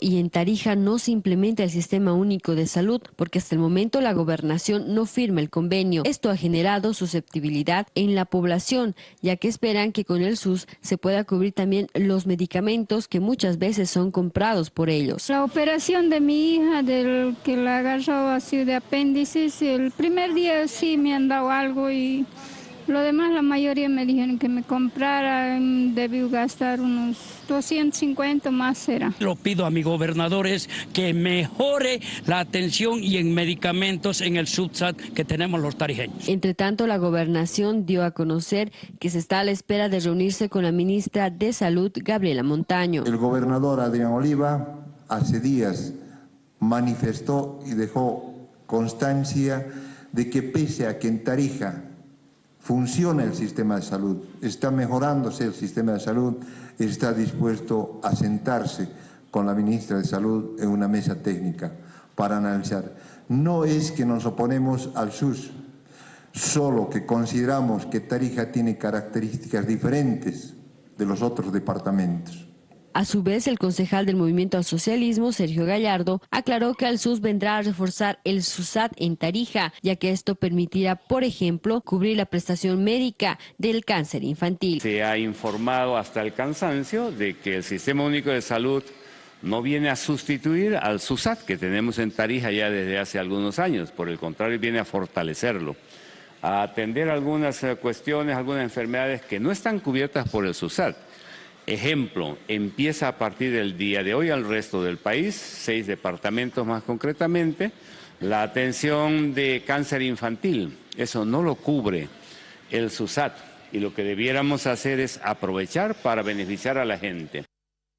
Y en Tarija no se implementa el Sistema Único de Salud porque hasta el momento la gobernación no firma el convenio. Esto ha generado susceptibilidad en la población, ya que esperan que con el SUS se pueda cubrir también los medicamentos que muchas veces son comprados por ellos. La operación de mi hija, del que la agarró así de apéndices, el primer día sí me han dado algo y lo demás, la mayoría me dijeron que me comprara, debió gastar unos 250 más será. Lo pido a mi gobernador es que mejore la atención y en medicamentos en el subsat que tenemos los tarijeños. Entre tanto, la gobernación dio a conocer que se está a la espera de reunirse con la ministra de Salud, Gabriela Montaño. El gobernador Adrián Oliva hace días manifestó y dejó constancia de que pese a que en Tarija funciona el sistema de salud, está mejorándose el sistema de salud, está dispuesto a sentarse con la ministra de Salud en una mesa técnica para analizar. No es que nos oponemos al SUS, solo que consideramos que Tarija tiene características diferentes de los otros departamentos. A su vez, el concejal del Movimiento al Socialismo, Sergio Gallardo, aclaró que al SUS vendrá a reforzar el SUSAT en Tarija, ya que esto permitirá, por ejemplo, cubrir la prestación médica del cáncer infantil. Se ha informado hasta el cansancio de que el Sistema Único de Salud no viene a sustituir al SUSAT que tenemos en Tarija ya desde hace algunos años, por el contrario viene a fortalecerlo, a atender algunas eh, cuestiones, algunas enfermedades que no están cubiertas por el SUSAT. Ejemplo, empieza a partir del día de hoy al resto del país, seis departamentos más concretamente, la atención de cáncer infantil. Eso no lo cubre el SUSAT y lo que debiéramos hacer es aprovechar para beneficiar a la gente.